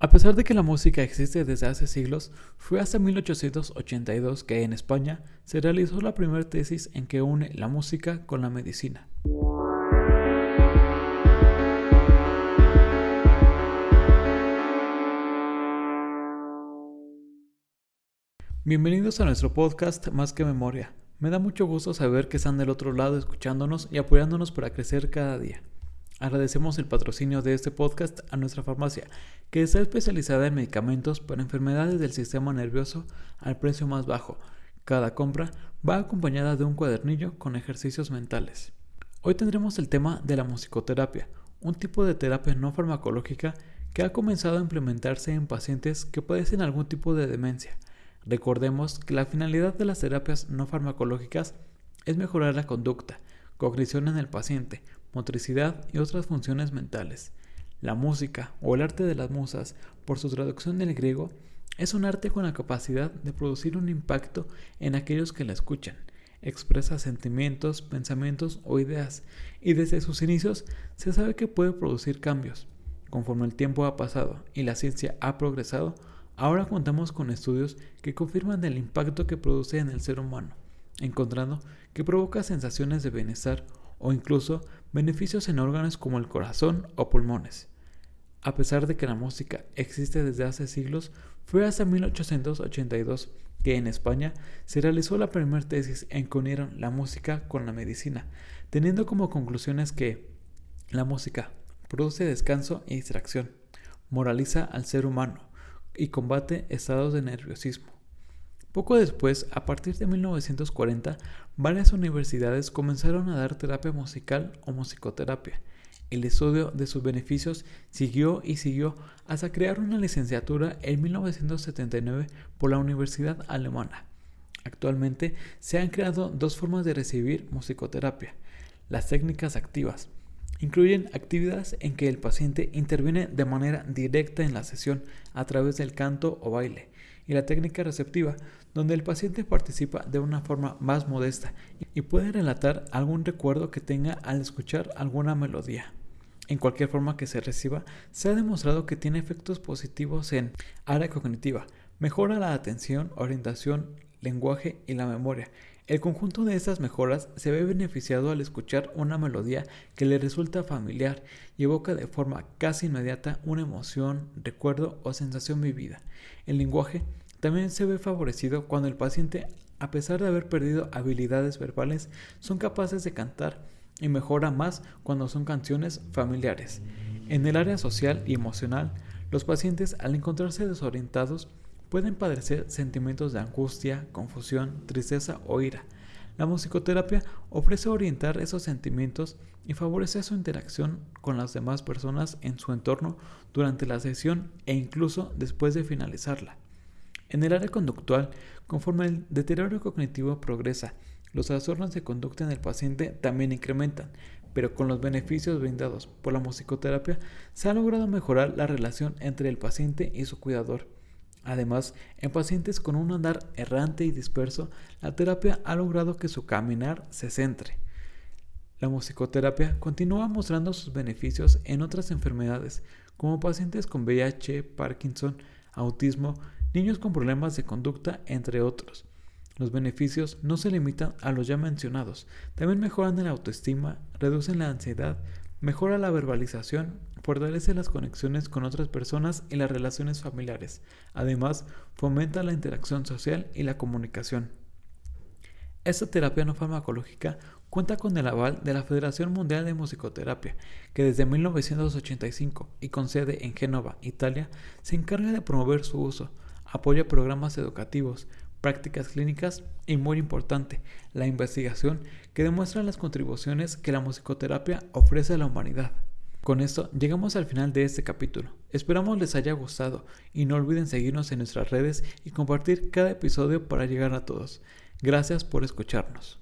A pesar de que la música existe desde hace siglos, fue hasta 1882 que en España se realizó la primera tesis en que une la música con la medicina. Bienvenidos a nuestro podcast Más que Memoria. Me da mucho gusto saber que están del otro lado escuchándonos y apoyándonos para crecer cada día. Agradecemos el patrocinio de este podcast a nuestra farmacia, que está especializada en medicamentos para enfermedades del sistema nervioso al precio más bajo. Cada compra va acompañada de un cuadernillo con ejercicios mentales. Hoy tendremos el tema de la musicoterapia, un tipo de terapia no farmacológica que ha comenzado a implementarse en pacientes que padecen algún tipo de demencia. Recordemos que la finalidad de las terapias no farmacológicas es mejorar la conducta, cognición en el paciente, motricidad y otras funciones mentales. La música, o el arte de las musas, por su traducción del griego, es un arte con la capacidad de producir un impacto en aquellos que la escuchan. Expresa sentimientos, pensamientos o ideas, y desde sus inicios se sabe que puede producir cambios. Conforme el tiempo ha pasado y la ciencia ha progresado, ahora contamos con estudios que confirman el impacto que produce en el ser humano, encontrando que provoca sensaciones de bienestar o incluso beneficios en órganos como el corazón o pulmones. A pesar de que la música existe desde hace siglos, fue hasta 1882 que en España se realizó la primera tesis en que unieron la música con la medicina, teniendo como conclusiones que la música produce descanso y distracción, moraliza al ser humano y combate estados de nerviosismo. Poco después, a partir de 1940, varias universidades comenzaron a dar terapia musical o musicoterapia. El estudio de sus beneficios siguió y siguió hasta crear una licenciatura en 1979 por la Universidad Alemana. Actualmente se han creado dos formas de recibir musicoterapia. Las técnicas activas incluyen actividades en que el paciente interviene de manera directa en la sesión a través del canto o baile y la técnica receptiva, donde el paciente participa de una forma más modesta y puede relatar algún recuerdo que tenga al escuchar alguna melodía. En cualquier forma que se reciba, se ha demostrado que tiene efectos positivos en área cognitiva, mejora la atención, orientación, lenguaje y la memoria. El conjunto de estas mejoras se ve beneficiado al escuchar una melodía que le resulta familiar y evoca de forma casi inmediata una emoción, recuerdo o sensación vivida. El lenguaje también se ve favorecido cuando el paciente, a pesar de haber perdido habilidades verbales, son capaces de cantar y mejora más cuando son canciones familiares. En el área social y emocional, los pacientes al encontrarse desorientados pueden padecer sentimientos de angustia, confusión, tristeza o ira. La musicoterapia ofrece orientar esos sentimientos y favorece su interacción con las demás personas en su entorno durante la sesión e incluso después de finalizarla. En el área conductual, conforme el deterioro cognitivo progresa, los trastornos de conducta en el paciente también incrementan, pero con los beneficios brindados por la musicoterapia se ha logrado mejorar la relación entre el paciente y su cuidador. Además, en pacientes con un andar errante y disperso, la terapia ha logrado que su caminar se centre. La musicoterapia continúa mostrando sus beneficios en otras enfermedades, como pacientes con VIH, Parkinson, autismo, niños con problemas de conducta, entre otros. Los beneficios no se limitan a los ya mencionados, también mejoran la autoestima, reducen la ansiedad, mejora la verbalización, fortalece las conexiones con otras personas y las relaciones familiares. Además, fomenta la interacción social y la comunicación. Esta terapia no farmacológica cuenta con el aval de la Federación Mundial de Musicoterapia, que desde 1985 y con sede en Génova, Italia, se encarga de promover su uso, apoya programas educativos, prácticas clínicas y muy importante, la investigación que demuestra las contribuciones que la musicoterapia ofrece a la humanidad. Con esto llegamos al final de este capítulo. Esperamos les haya gustado y no olviden seguirnos en nuestras redes y compartir cada episodio para llegar a todos. Gracias por escucharnos.